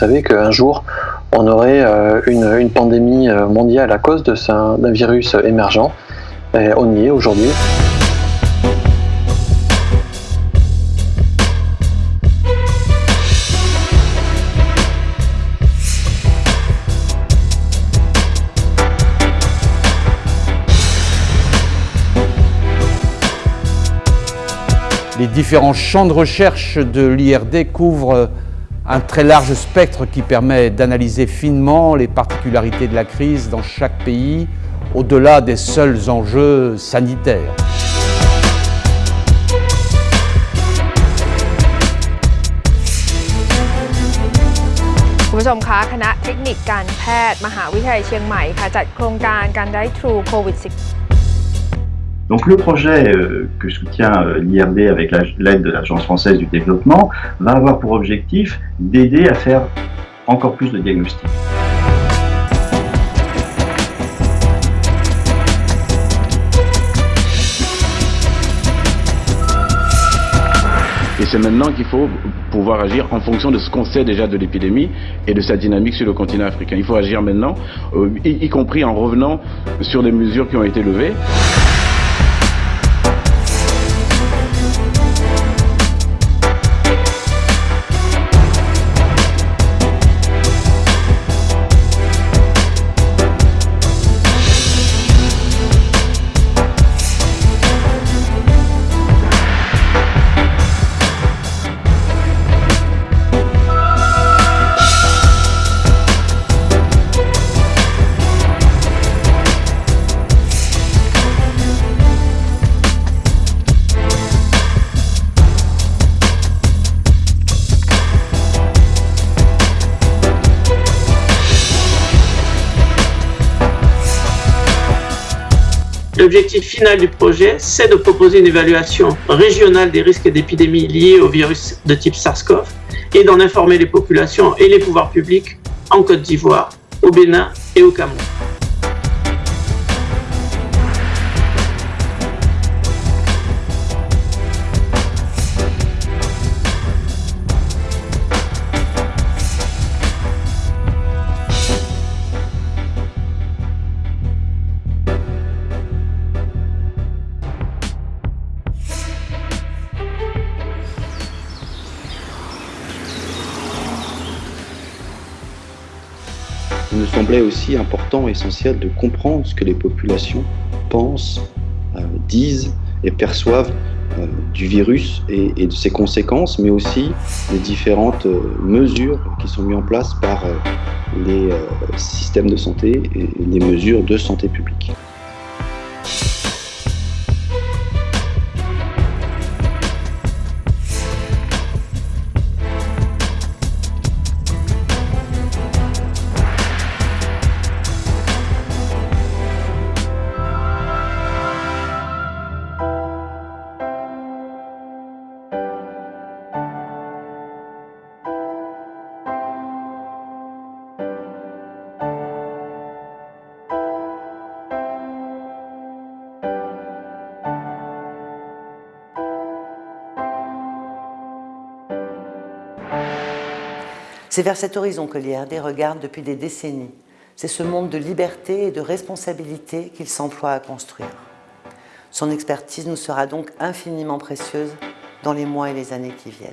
savait qu'un jour, on aurait une, une, pandémie mondiale à cause d'un virus émergent. Et on y est aujourd'hui. Les différents champs de recherche de l'IRD couvrent un très large spectre qui permet d'analyser finement les particularités de la crise dans chaque pays, au-delà des seuls enjeux sanitaires. Donc le projet euh, que soutient euh, l'IRD avec l'aide de l'Agence française du développement va avoir pour objectif d'aider à faire encore plus de diagnostics. Et c'est maintenant qu'il faut pouvoir agir en fonction de ce qu'on sait déjà de l'épidémie et de sa dynamique sur le continent africain. Il faut agir maintenant, euh, y compris en revenant sur des mesures qui ont été levées. L'objectif final du projet, c'est de proposer une évaluation régionale des risques d'épidémie liés au virus de type SARS-CoV et d'en informer les populations et les pouvoirs publics en Côte d'Ivoire, au Bénin et au Cameroun. Il me semblait aussi important, essentiel de comprendre ce que les populations pensent, euh, disent et perçoivent euh, du virus et, et, de ses conséquences, mais aussi les différentes euh, mesures qui sont mises en place par les systèmes de santé et les mesures de santé publique. C'est vers cet horizon que l'IRD regarde depuis des décennies. C'est ce monde de liberté et de responsabilité qu'il s'emploie à construire. Son expertise nous sera donc infiniment précieuse dans les mois et les années qui viennent.